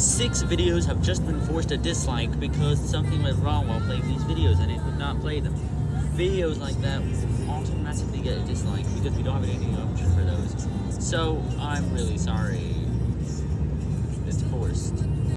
six videos have just been forced to dislike because something went wrong while playing these videos and it would not play them. Videos like that automatically get a dislike because we don't have any option for those. So I'm really sorry. It's forced.